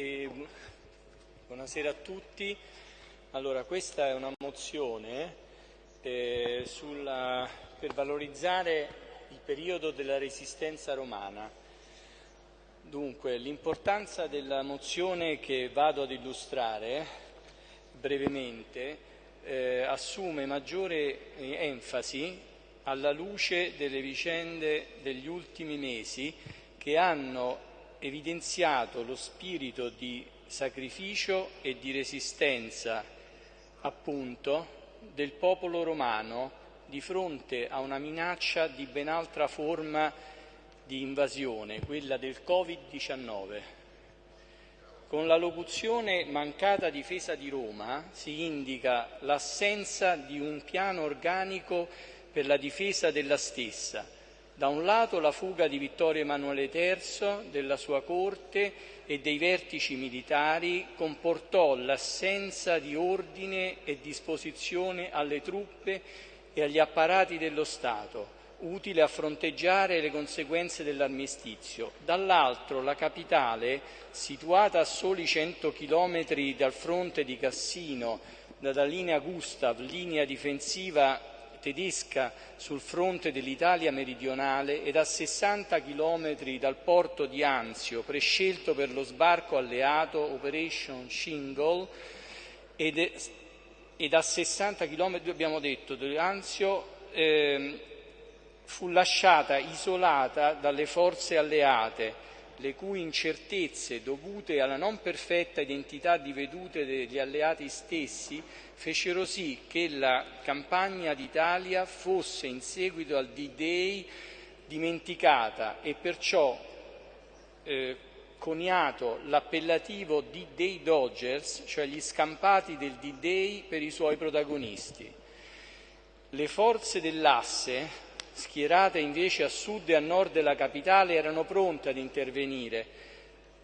E, buonasera a tutti. Allora, questa è una mozione eh, sulla, per valorizzare il periodo della resistenza romana. Dunque, l'importanza della mozione che vado ad illustrare brevemente eh, assume maggiore enfasi alla luce delle vicende degli ultimi mesi che hanno evidenziato lo spirito di sacrificio e di resistenza, appunto, del popolo romano di fronte a una minaccia di ben altra forma di invasione, quella del Covid-19. Con la locuzione mancata difesa di Roma si indica l'assenza di un piano organico per la difesa della stessa, da un lato la fuga di Vittorio Emanuele III, della sua corte e dei vertici militari comportò l'assenza di ordine e disposizione alle truppe e agli apparati dello Stato, utile a fronteggiare le conseguenze dell'armistizio. Dall'altro la capitale, situata a soli 100 chilometri dal fronte di Cassino, dalla linea Gustav, linea difensiva tedesca sul fronte dell'Italia meridionale ed a 60 chilometri dal porto di Anzio, prescelto per lo sbarco alleato Operation Shingle, ed, ed a 60 chilometri, abbiamo detto, di Anzio eh, fu lasciata isolata dalle forze alleate le cui incertezze dovute alla non perfetta identità di vedute degli alleati stessi fecero sì che la campagna d'Italia fosse in seguito al D-Day dimenticata e perciò eh, coniato l'appellativo D-Day Dodgers, cioè gli scampati del D-Day per i suoi protagonisti. Le forze dell'asse schierate invece a sud e a nord della capitale, erano pronte ad intervenire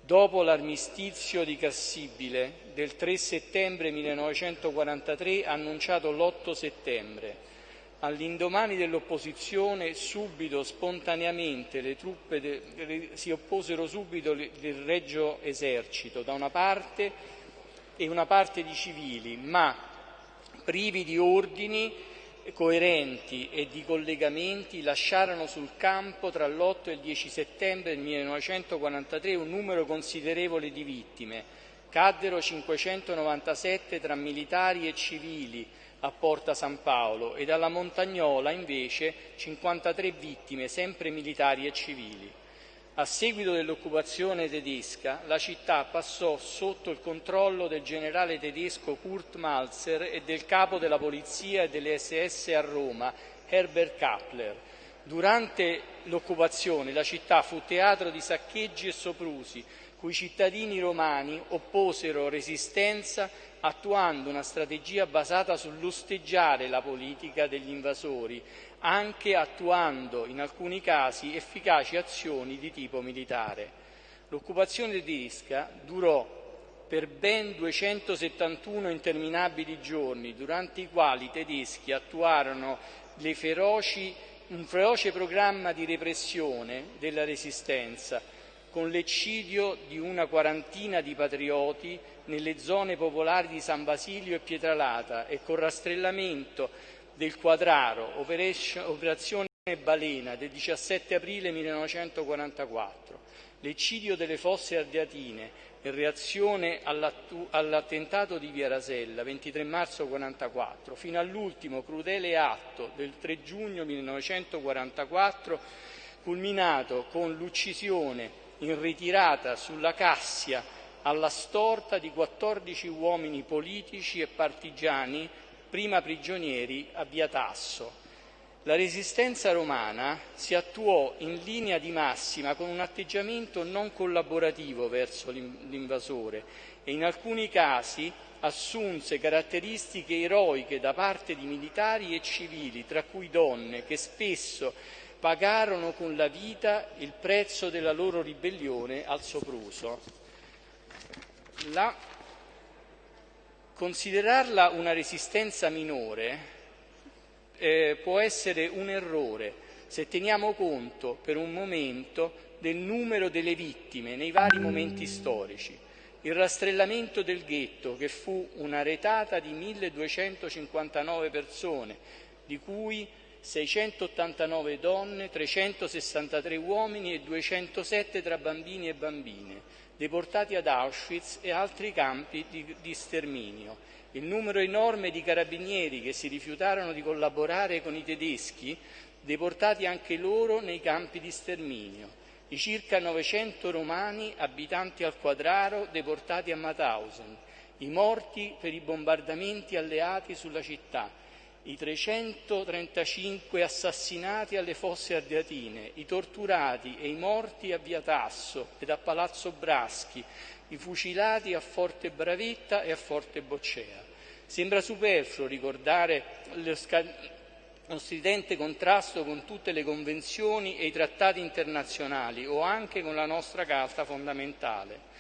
dopo l'armistizio di Cassibile del 3 settembre 1943 annunciato l'8 settembre. All'indomani dell'opposizione, subito, spontaneamente, le truppe de, si opposero subito del Regio Esercito da una parte e una parte di civili, ma privi di ordini coerenti e di collegamenti lasciarono sul campo tra l'8 e il 10 settembre del 1943 un numero considerevole di vittime. Caddero 597 tra militari e civili a Porta San Paolo ed alla Montagnola invece 53 vittime, sempre militari e civili. A seguito dell'occupazione tedesca, la città passò sotto il controllo del generale tedesco Kurt Malzer e del capo della polizia e delle SS a Roma, Herbert Kappler. Durante l'occupazione la città fu teatro di saccheggi e soprusi, cui cittadini romani opposero resistenza attuando una strategia basata sull'osteggiare la politica degli invasori, anche attuando in alcuni casi efficaci azioni di tipo militare. L'occupazione tedesca durò per ben 271 interminabili giorni, durante i quali i tedeschi attuarono feroci, un feroce programma di repressione della resistenza, con l'eccidio di una quarantina di patrioti nelle zone popolari di San Basilio e Pietralata e con rastrellamento del Quadraro, operazione Balena del 17 aprile 1944, l'eccidio delle fosse ardeatine in reazione all'attentato di Via Rasella 23 marzo 1944, fino all'ultimo crudele atto del 3 giugno 1944, culminato con l'uccisione in ritirata sulla Cassia alla storta di 14 uomini politici e partigiani prima prigionieri a Via Tasso. La resistenza romana si attuò in linea di massima con un atteggiamento non collaborativo verso l'invasore e in alcuni casi assunse caratteristiche eroiche da parte di militari e civili, tra cui donne, che spesso pagarono con la vita il prezzo della loro ribellione al sopruso. La... Considerarla una resistenza minore eh, può essere un errore se teniamo conto per un momento del numero delle vittime nei vari momenti storici. il rastrellamento del ghetto, che fu una retata di 1259 persone, di cui 689 donne, 363 uomini e 207 tra bambini e bambine, deportati ad Auschwitz e altri campi di, di sterminio. Il numero enorme di carabinieri che si rifiutarono di collaborare con i tedeschi, deportati anche loro nei campi di sterminio. I circa 900 romani abitanti al quadraro deportati a Mauthausen, i morti per i bombardamenti alleati sulla città, i 335 assassinati alle fosse ardeatine, i torturati e i morti a Via Tasso ed a Palazzo Braschi, i fucilati a Forte Bravetta e a Forte Boccea. Sembra superfluo ricordare lo, lo stridente contrasto con tutte le convenzioni e i trattati internazionali o anche con la nostra Carta fondamentale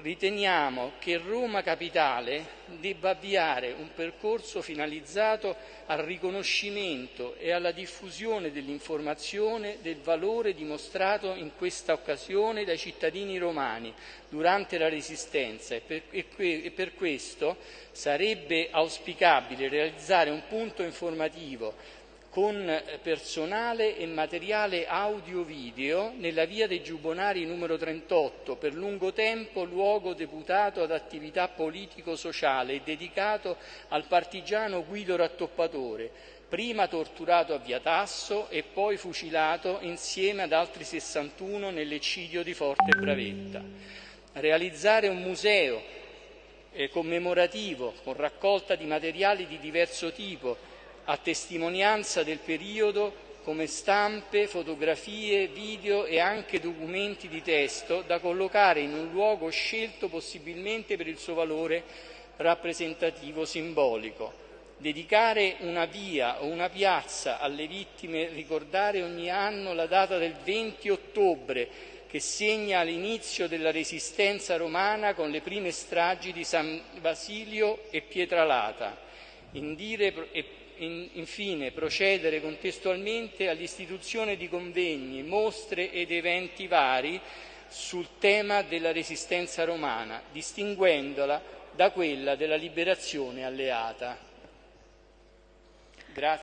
riteniamo che Roma Capitale debba avviare un percorso finalizzato al riconoscimento e alla diffusione dell'informazione del valore dimostrato in questa occasione dai cittadini romani durante la Resistenza. E per, e per questo sarebbe auspicabile realizzare un punto informativo con personale e materiale audio-video nella via dei Giubonari numero 38, per lungo tempo luogo deputato ad attività politico-sociale e dedicato al partigiano Guido Rattoppatore, prima torturato a Via Tasso e poi fucilato insieme ad altri 61 nell'eccidio di Forte Bravetta. Realizzare un museo eh, commemorativo con raccolta di materiali di diverso tipo a testimonianza del periodo come stampe, fotografie, video e anche documenti di testo da collocare in un luogo scelto possibilmente per il suo valore rappresentativo simbolico. Dedicare una via o una piazza alle vittime, ricordare ogni anno la data del 20 ottobre che segna l'inizio della resistenza romana con le prime stragi di San Basilio e Pietralata. Indire e infine procedere contestualmente all'istituzione di convegni, mostre ed eventi vari sul tema della resistenza romana, distinguendola da quella della liberazione alleata. Grazie.